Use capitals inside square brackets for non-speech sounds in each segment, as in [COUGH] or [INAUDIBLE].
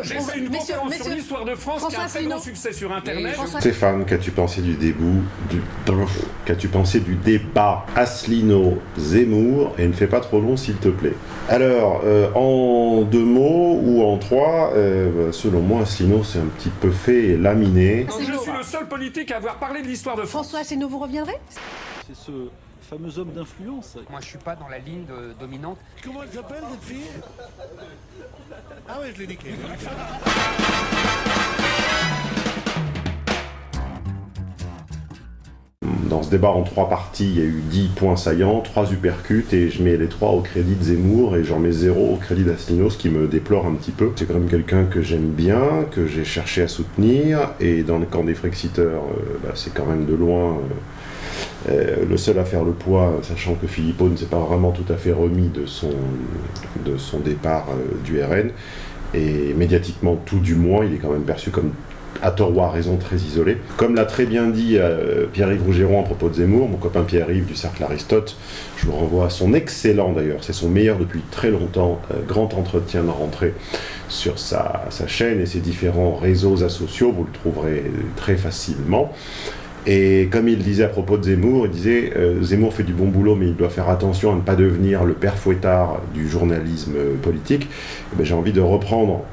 Monsieur, J'ai fait une messieurs, conférence sur messieurs, l'histoire de France qui a un François très grand succès sur Internet. François- Stéphane, qu'as-tu pensé du début du qu'as-tu pensé du débat Asselineau Zemmour et ne fais pas trop long s'il te plaît. Alors euh, en deux mots ou en trois, euh, selon moi Asselineau c'est un petit peu fait et laminé. Donc, je suis le seul politique à avoir parlé de l'histoire de France. François Asselineau, vous reviendrez? C'est ce fameux homme d'influence. Moi, je suis pas dans la ligne de- dominante. Comment elle s'appelle cette fille? Ah ouais, je l'ai niqué. Dans ce débat en trois parties, il y a eu 10 points saillants, 3 uppercuts, et je mets les 3 au crédit de Zemmour, et j'en mets 0 au crédit d'Asselineau, ce qui me déplore un petit peu. C'est quand même quelqu'un que j'aime bien, que j'ai cherché à soutenir, et dans le camp des Frexiteurs, euh, bah, c'est quand même de loin euh, euh, le seul à faire le poids, sachant que Philippot ne s'est pas vraiment tout à fait remis de son, départ euh, du RN, et médiatiquement tout du moins, il est quand même perçu comme à tort ou à raison très isolé. Comme l'a très bien dit euh, Pierre-Yves Rougeron à propos de Zemmour, mon copain Pierre-Yves du Cercle Aristote, je vous renvoie à son excellent d'ailleurs, c'est son meilleur depuis très longtemps, grand entretien de rentrée sur sa, sa chaîne et ses différents réseaux asociaux, vous le trouverez très facilement. Et comme il disait à propos de Zemmour, il disait euh, Zemmour fait du bon boulot, mais il doit faire attention à ne pas devenir le père fouettard du journalisme politique. Eh ben, J'ai envie de reprendre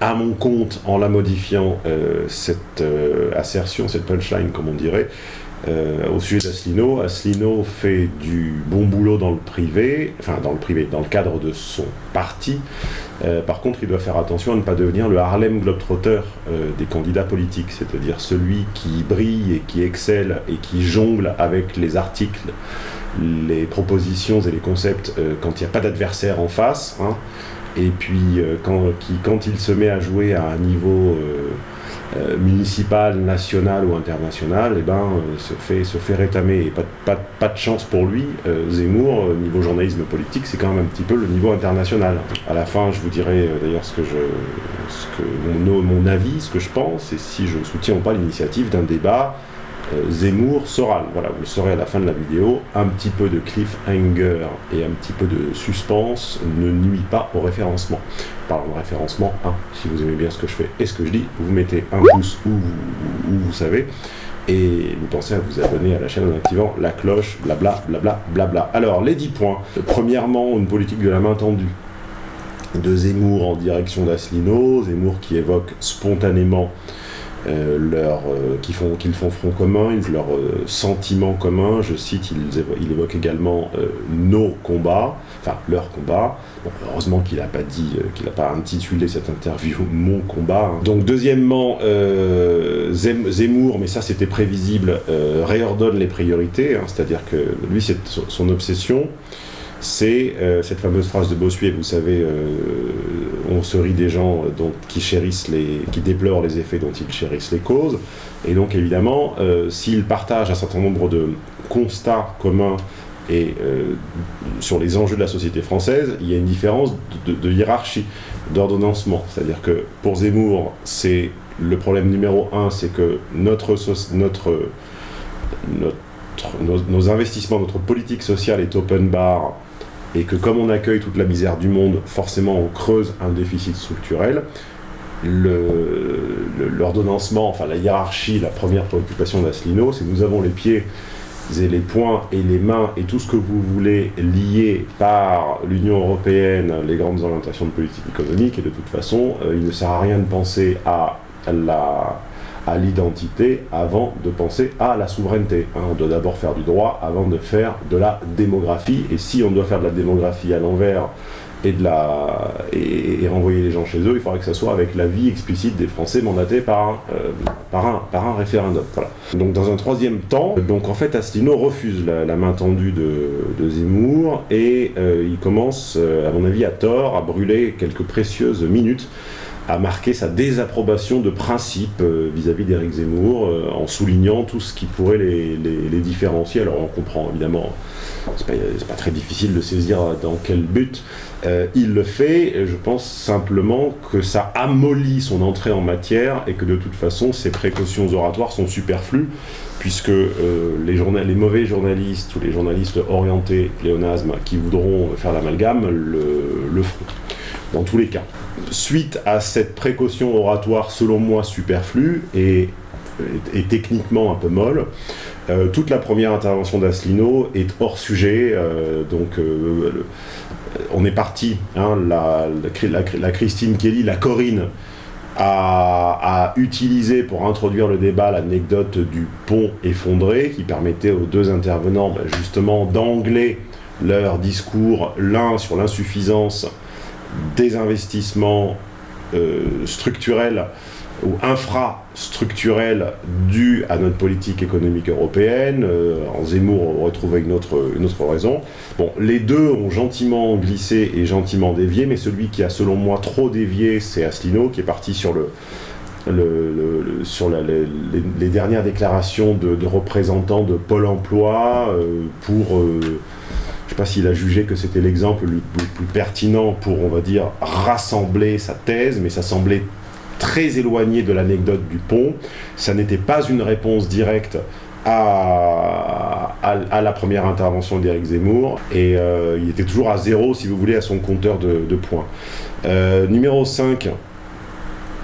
à mon compte en la modifiant euh, cette euh, assertion, cette punchline comme on dirait, euh, au sujet d'Asselineau. Asselineau fait du bon boulot dans le privé, enfin dans le privé, dans le cadre de son parti. Euh, par contre, il doit faire attention à ne pas devenir le Harlem Globetrotter euh, des candidats politiques, c'est-à-dire celui qui brille et qui excelle et qui jongle avec les articles, les propositions et les concepts quand il n'y a pas d'adversaire en face. hein. Et puis quand, qui, quand il se met à jouer à un niveau municipal, national ou international, eh ben, euh, se, fait, se fait rétamer. Et pas, de- pas, pas de chance pour lui, euh, Zemmour, euh, niveau journalisme politique, c'est quand même un petit peu le niveau international. À la fin, je vous dirai euh, d'ailleurs ce que je, ce que mon avis, ce que je pense, et si je soutiens ou pas l'initiative d'un débat euh, Zemmour-Soral. Voilà, vous le saurez à la fin de la vidéo. Un petit peu de cliffhanger et un petit peu de suspense ne nuit pas au référencement. Parlons de référencement, hein, si vous aimez bien ce que je fais et ce que je dis, vous mettez un pouce où vous, où vous savez. Et vous pensez à vous abonner à la chaîne en activant la cloche, blabla, blabla, blabla. Alors, les 10 points. Premièrement, une politique de la main tendue de Zemmour en direction d'Asselineau, Zemmour qui évoque spontanément euh, leur, euh, qui font, qu'ils font front commun, leurs euh, sentiments communs, je cite, il, évo- il évoque également euh, nos combats, enfin leurs combats. Bon, heureusement qu'il n'a pas dit, euh, qu'il n'a pas intitulé cette interview [LAUGHS] Mon combat. hein. Donc deuxièmement, Zem- Zemmour, mais ça c'était prévisible, réordonne les priorités, hein, c'est-à-dire que lui c'est son obsession, c'est euh, cette fameuse phrase de Bossuet, vous savez, euh, on se rit des gens euh, qui chérissent les, qui déplorent les effets dont ils chérissent les causes. Et donc évidemment, s'ils partagent un certain nombre de constats communs et sur les enjeux de la société française, il y a une différence de, hiérarchie, d'ordonnancement. C'est-à-dire que pour Zemmour, c'est le problème numéro un, c'est que notre, notre, notre nos investissements, notre politique sociale est open bar et que comme on accueille toute la misère du monde, forcément on creuse un déficit structurel. L'ordonnancement, enfin la hiérarchie, la première préoccupation d'Asselineau, c'est nous avons les pieds et les poings et les mains et tout ce que vous voulez liés par l'Union Européenne, les grandes orientations de politique économique, et de toute façon, euh, il ne sert à rien de penser à la à l'identité avant de penser à la souveraineté. hein. on doit d'abord faire du droit avant de faire de la démographie. Et si on doit faire de la démographie à l'envers et, de la, et, renvoyer les gens chez eux, il faudrait que ça soit avec l'avis explicite des Français mandatés par un, euh, par un, référendum. Donc dans un troisième temps, donc en fait Asselineau refuse la, la main tendue de, de Zemmour et euh, il commence, euh, à mon avis à tort, à brûler quelques précieuses minutes a marqué sa désapprobation de principe euh, vis-à-vis d'Éric Zemmour, euh, en soulignant tout ce qui pourrait les, différencier. Alors on comprend évidemment, c'est pas, pas très difficile de saisir dans quel but euh, il le fait. Je pense simplement que ça amollit son entrée en matière et que de toute façon ses précautions oratoires sont superflues puisque les mauvais journalistes ou les journalistes orientés pléonasme qui voudront faire l'amalgame le, le feront dans tous les cas. Suite à cette précaution oratoire selon moi superflue et, techniquement un peu molle, euh, toute la première intervention d'Asselineau est hors sujet, euh, donc euh, on est parti, hein, la, Christine Kelly, la Corinne, a, a utilisé pour introduire le débat l'anecdote du pont effondré qui permettait aux deux intervenants ben, justement d'angler leur discours, l'un sur l'insuffisance des investissements euh, structurels ou infrastructurels dus à notre politique économique européenne. Euh, en Zemmour, on retrouve une autre, une autre raison. Bon, les deux ont gentiment glissé et gentiment dévié, mais celui qui a selon moi trop dévié, c'est Asselineau, qui est parti sur le, sur les, dernières déclarations de, représentants de Pôle emploi euh, pour... pas s'il a jugé que c'était l'exemple le plus, pertinent pour, on va dire, rassembler sa thèse, mais ça semblait très éloigné de l'anecdote du pont. Ça n'était pas une réponse directe à, la première intervention d'Éric Zemmour, et euh, il était toujours à zéro, si vous voulez, à son compteur de, points. Euh, numéro 5,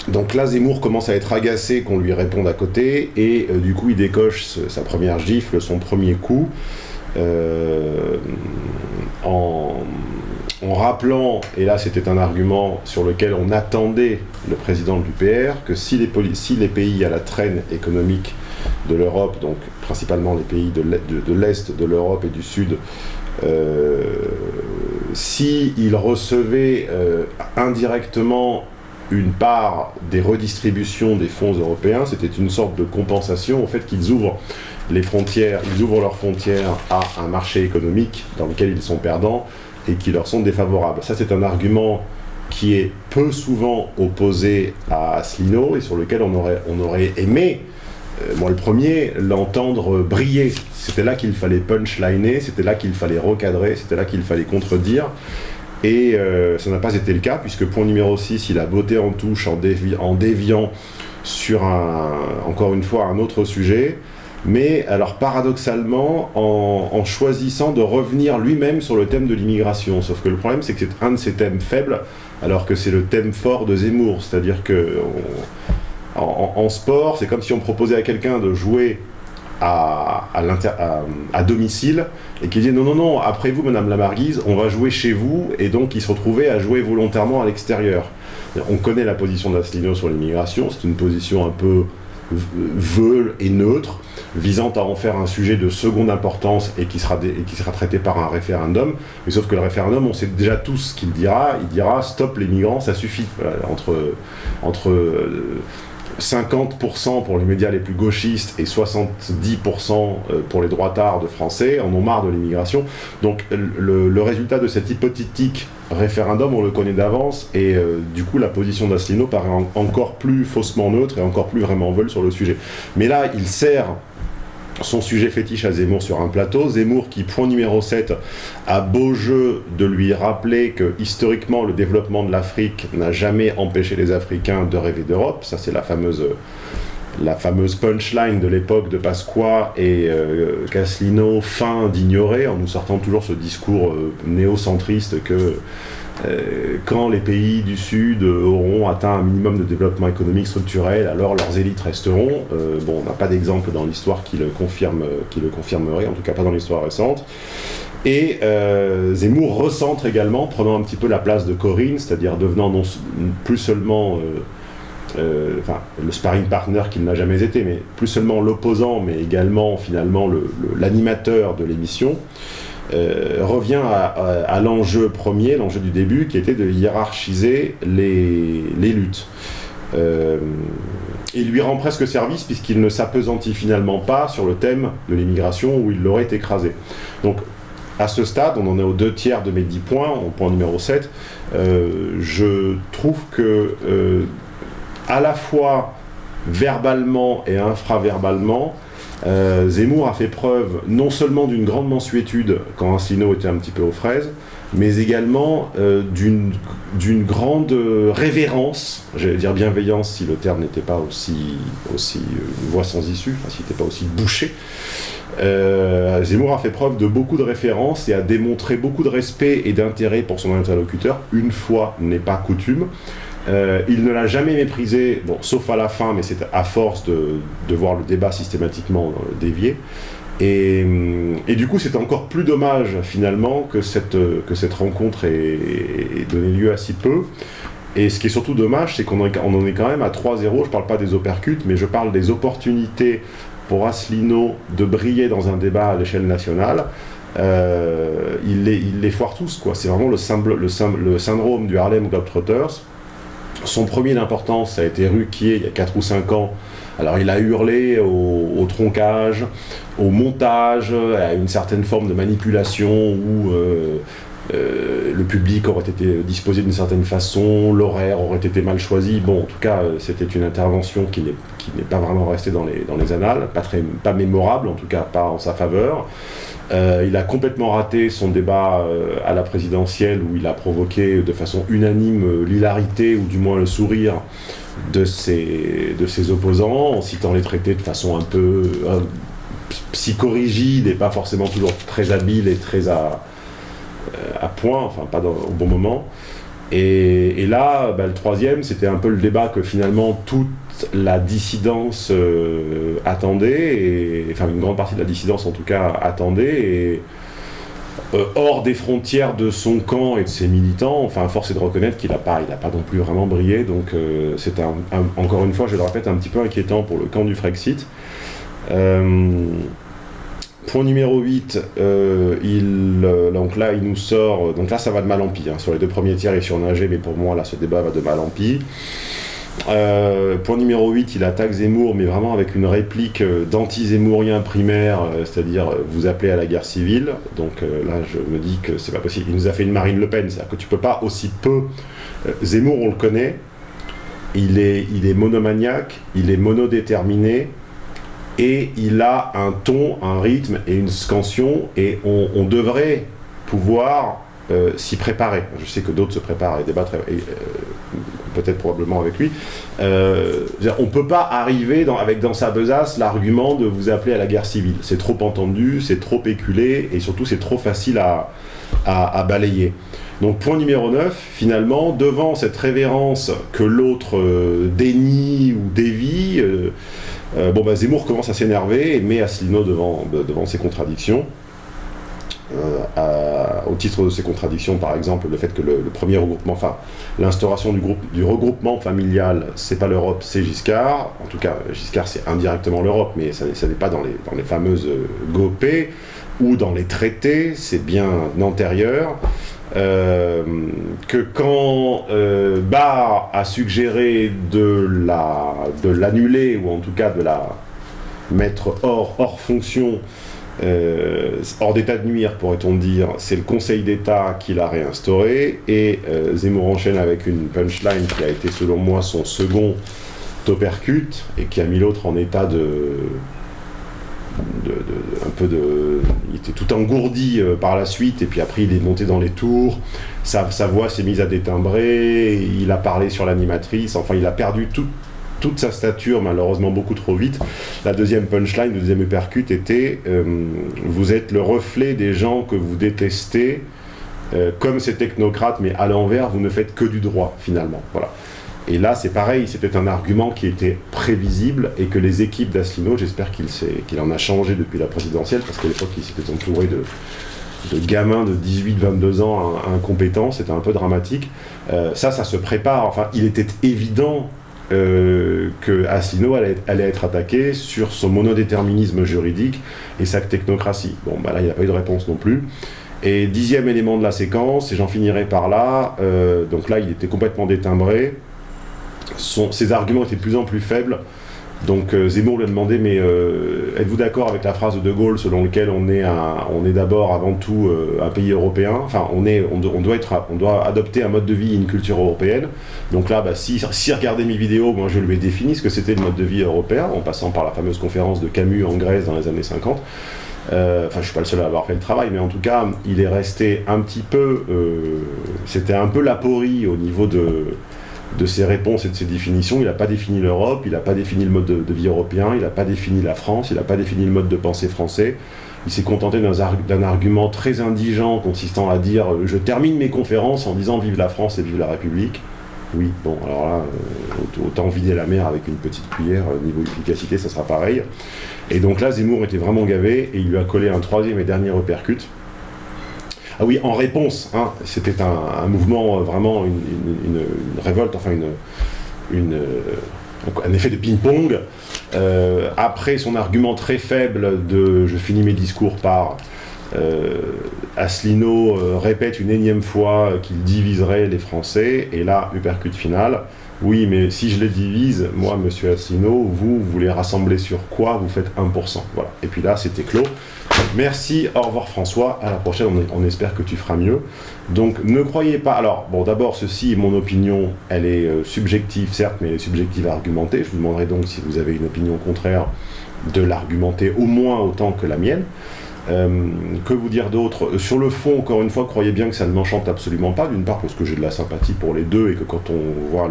donc là, Zemmour commence à être agacé qu'on lui réponde à côté, et euh, du coup, il décoche sa première gifle, son premier coup, en, en rappelant, et là c'était un argument sur lequel on attendait le président de l'UPR, que si les, pays à la traîne économique de l'Europe, donc principalement les pays de l'Est de, de l'Est de l'Europe et du Sud, euh, s'ils recevaient euh, indirectement une part des redistributions des fonds européens, c'était une sorte de compensation au fait qu'ils ouvrent les frontières, ils ouvrent leurs frontières à un marché économique dans lequel ils sont perdants et qui leur sont défavorables. Ça, c'est un argument qui est peu souvent opposé à Asselineau et sur lequel on aurait, on aurait aimé, euh, moi le premier, l'entendre briller. C'était là qu'il fallait punchliner, c'était là qu'il fallait recadrer, c'était là qu'il fallait contredire. Et euh, ça n'a pas été le cas, puisque point numéro 6, il a botté en touche en, en déviant sur un, encore une fois, un autre sujet. Mais alors paradoxalement, en, choisissant de revenir lui-même sur le thème de l'immigration. Sauf que le problème, c'est que c'est un de ses thèmes faibles, alors que c'est le thème fort de Zemmour. C'est-à-dire que sport, c'est comme si on proposait à quelqu'un de jouer à, domicile et qui dit non, non, non, après vous, Madame la Marguise, on va jouer chez vous, et donc il se retrouvait à jouer volontairement à l'extérieur. On connaît la position d'Asselineau sur l'immigration, c'est une position un peu v- veule et neutre, visant à en faire un sujet de seconde importance et qui sera, traité par un référendum. Mais sauf que le référendum, on sait déjà tous ce qu'il dira. Il dira stop les migrants, ça suffit. Entre euh, 50% pour les médias les plus gauchistes et 70% euh, pour les droitards de français en ont marre de l'immigration. Donc le, résultat de cet hypothétique référendum, on le connaît d'avance, et euh, du coup la position d'Asselineau paraît en- encore plus faussement neutre et encore plus vraiment veule sur le sujet. Mais là, il sert son sujet fétiche à Zemmour sur un plateau. Zemmour qui, point numéro 7, a beau jeu de lui rappeler que historiquement le développement de l'Afrique n'a jamais empêché les Africains de rêver d'Europe. Ça c'est la fameuse, punchline de l'époque de Pasqua et euh, fin d'ignorer en nous sortant toujours ce discours euh, néocentriste que quand les pays du Sud euh, auront atteint un minimum de développement économique structurel, alors leurs élites resteront. Euh, bon, on n'a pas d'exemple dans l'histoire qui le confirme, qui le confirmerait, en tout cas pas dans l'histoire récente. Et euh, Zemmour recentre également, prenant un petit peu la place de Corinne, c'est-à-dire devenant non plus seulement euh, euh, le sparring partner qu'il n'a jamais été, mais plus seulement l'opposant, mais également finalement le- le- l'animateur de l'émission, euh, revient à, l'enjeu premier, l'enjeu du début, qui était de hiérarchiser les, luttes. Euh, il lui rend presque service puisqu'il ne s'apesantit finalement pas sur le thème de l'immigration où il l'aurait écrasé. Donc à ce stade, on en est aux deux tiers de mes 10 points, au point numéro 7, euh, je trouve que euh, à la fois verbalement et infraverbalement, euh, Zemmour a fait preuve non seulement d'une grande mansuétude quand Asselineau était un petit peu aux fraises, mais également euh, d'une grande révérence, j'allais dire bienveillance si le terme n'était pas aussi, aussi euh, une voie sans issue, enfin s'il n'était pas aussi bouché. Zemmour a fait preuve de beaucoup de références et a démontré beaucoup de respect et d'intérêt pour son interlocuteur, une fois n'est pas coutume. Euh, il ne l'a jamais méprisé, bon, sauf à la fin, mais c'est à force de, de, voir le débat systématiquement dévier. Et, hum, et, du coup, c'est encore plus dommage, finalement, que cette, que cette rencontre ait, donné lieu à si peu. Et ce qui est surtout dommage, c'est qu'on en est quand même à 3-0. Je ne parle pas des opercutes, mais je parle des opportunités pour Asselineau de briller dans un débat à l'échelle nationale. Euh, il, les, foire tous, quoi. C'est vraiment le, le, syndrome du Harlem Globetrotters. Son premier d'importance, a été Ruquier, il y a 4 ou 5 ans. Alors il a hurlé au, au troncage, au montage, à une certaine forme de manipulation où euh, euh, le public aurait été disposé d'une certaine façon, l'horaire aurait été mal choisi. Bon, en tout cas, c'était une intervention qui n'est pas vraiment restée dans les, annales, pas, mémorable, en tout cas pas en sa faveur. Euh, il a complètement raté son débat euh, à la présidentielle où il a provoqué de façon unanime euh, l'hilarité ou du moins le sourire de ses, de ses opposants en citant les traités de façon un peu euh, psychorigide et pas forcément toujours très habile et très à, à point, enfin pas au bon moment. Et, là, bah, le troisième, c'était un peu le débat que finalement toute la dissidence euh, attendait, enfin une grande partie de la dissidence en tout cas attendait, et euh, hors des frontières de son camp et de ses militants, enfin force est de reconnaître qu'il n'a pas, pas non plus vraiment brillé, donc euh, c'est encore une fois, je le répète, un petit peu inquiétant pour le camp du Frexit. Point numéro 8, euh, il, euh, donc là il nous sort, donc là ça va de mal en pis, hein. sur les deux premiers tiers il surnagé, mais pour moi là ce débat va de mal en pis. Euh, point numéro 8, il attaque Zemmour, mais vraiment avec une réplique d'anti-zémourien primaire, c'est-à-dire vous appelez à la guerre civile. Donc là je me dis que c'est pas possible. Il nous a fait une Marine Le Pen, c'est-à-dire que tu peux pas aussi peu. Zemmour on le connaît, il est monomaniaque, il est monodéterminé, et il a un ton, un rythme et une scansion, et on, devrait pouvoir euh, s'y préparer. Je sais que d'autres se préparent et débattent, euh, peut-être probablement avec lui. Euh, on ne peut pas arriver dans, avec dans sa besace l'argument de vous appeler à la guerre civile. C'est trop entendu, c'est trop éculé, et surtout c'est trop facile à, balayer. Donc point numéro 9, finalement, devant cette révérence que l'autre dénie ou dévie, euh, bon, bah, Zemmour commence à s'énerver et met Asselineau devant, devant ses contradictions. Euh, au titre de ces contradictions, par exemple, le fait que le, premier regroupement, enfin, l'instauration du, groupe, du regroupement familial, c'est pas l'Europe, c'est Giscard. En tout cas, Giscard, c'est indirectement l'Europe, mais ça, n'est pas dans les, dans les fameuses GOP ou dans les traités, c'est bien antérieur. Euh, que quand euh, Barr a suggéré de l'annuler, la, ou en tout cas de la mettre hors, hors fonction, euh, hors d'état de nuire pourrait-on dire, c'est le Conseil d'État qui l'a réinstauré, et Zemmour enchaîne avec une punchline qui a été selon moi son second topercute, et qui a mis l'autre en état de un peu de, il était tout engourdi euh, par la suite, et puis après il est monté dans les tours, sa, voix s'est mise à détimbrer, il a parlé sur l'animatrice, enfin il a perdu tout, toute sa stature, malheureusement beaucoup trop vite. La deuxième punchline, le deuxième uppercut était euh, Vous êtes le reflet des gens que vous détestez, euh, comme ces technocrates, mais à l'envers, vous ne faites que du droit, finalement. Voilà. Et là, c'est pareil, c'était un argument qui était prévisible et que les équipes d'Asselineau, j'espère qu'il qu en a changé depuis la présidentielle, parce qu'à l'époque, il s'était entouré de, de gamins de 18-22 ans incompétents, c'était un peu dramatique. Euh, ça, ça se prépare. Enfin, il était évident euh, que Asselineau allait, allait, être attaqué sur son monodéterminisme juridique et sa technocratie. Bon, bah là, il n'y a pas eu de réponse non plus. Et dixième élément de la séquence, et j'en finirai par là, euh, donc là, il était complètement détimbré son, ses arguments étaient de plus en plus faibles. Donc euh, Zemmour lui a demandé, mais euh, êtes-vous d'accord avec la phrase de De Gaulle selon laquelle on est, est d'abord avant tout euh, un pays européen? Enfin, on, est, on, doit être, on doit adopter un mode de vie et une culture européenne. Donc là, bah, si, si regardez mes vidéos, moi je lui ai défini ce que c'était le mode de vie européen, en passant par la fameuse conférence de Camus en Grèce dans les années 50. Euh, enfin, je suis pas le seul à avoir fait le travail, mais en tout cas, il est resté un petit peu... C'était un peu l'aporie au niveau de de ses réponses et de ses définitions. Il n'a pas défini l'Europe, il n'a pas défini le mode de, vie européen, il n'a pas défini la France, il n'a pas défini le mode de pensée français. Il s'est contenté d'un argument très indigent consistant à dire euh, « je termine mes conférences en disant vive la France et vive la République ». Oui, bon, alors là, euh, autant vider la mer avec une petite cuillère, euh, niveau efficacité, ça sera pareil. Et donc là, Zemmour était vraiment gavé, et il lui a collé un troisième et dernier uppercut. Ah oui, en réponse, hein, c'était un, mouvement, euh, vraiment, une, révolte, enfin une, euh, un effet de ping-pong. Euh, après son argument très faible de je finis mes discours par euh, Asselineau répète une énième fois qu'il diviserait les Français, et là, uppercut final. Oui, mais si je les divise, moi, monsieur Asselineau, vous, vous les rassemblez sur quoi Vous faites 1%. Voilà. Et puis là, c'était clos. Merci, au revoir François, à la prochaine, on, on espère que tu feras mieux. Donc ne croyez pas, alors bon d'abord ceci, mon opinion, elle est euh, subjective certes, mais elle est subjective à argumenter. Je vous demanderai donc si vous avez une opinion contraire de l'argumenter au moins autant que la mienne. Euh, que vous dire d'autre? Euh, Sur le fond, encore une fois, croyez bien que ça ne m'enchante absolument pas, d'une part parce que j'ai de la sympathie pour les deux et que quand on voit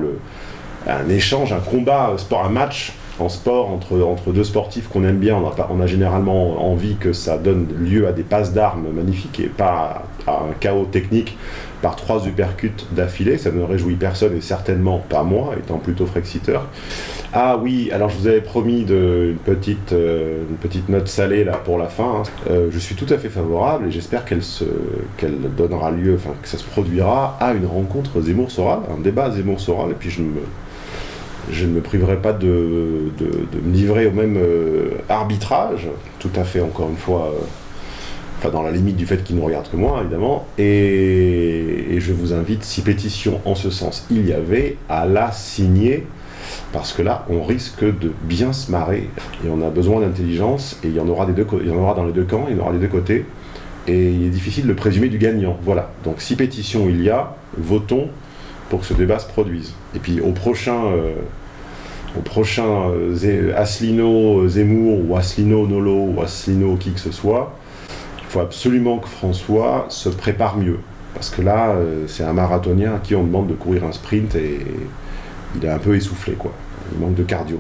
un échange, un combat, un sport, un match en sport entre, deux sportifs qu'on aime bien, on a, généralement envie que ça donne lieu à des passes d'armes magnifiques et pas à, un chaos technique par trois uppercuts d'affilée. Ça ne réjouit personne et certainement pas moi, étant plutôt frexiteur. Ah oui, alors je vous avais promis de, une, petite, euh, note salée là pour la fin. hein. Euh, je suis tout à fait favorable et j'espère qu'elle donnera lieu, enfin que ça se produira à une rencontre Zemmour-Soral, un débat Zemmour-Soral. Et puis je me, je ne me priverai pas de, me livrer au même euh, arbitrage, tout à fait encore une fois, euh, enfin dans la limite du fait qu'il ne regarde que moi évidemment, et, je vous invite, si pétition en ce sens il y avait, à la signer, parce que là on risque de bien se marrer, et on a besoin d'intelligence, et il y en aura il y en aura dans les deux camps, il y en aura des deux côtés, et il est difficile de présumer du gagnant. Voilà. Donc si pétition il y a, votons pour que ce débat se produise. Et puis au prochain, euh, au prochain euh, Asselineau Zemmour ou Asselineau Nolo ou Asselineau qui que ce soit, il faut absolument que François se prépare mieux. Parce que là, euh, c'est un marathonien à qui on demande de courir un sprint et il est un peu essoufflé, quoi. Il manque de cardio.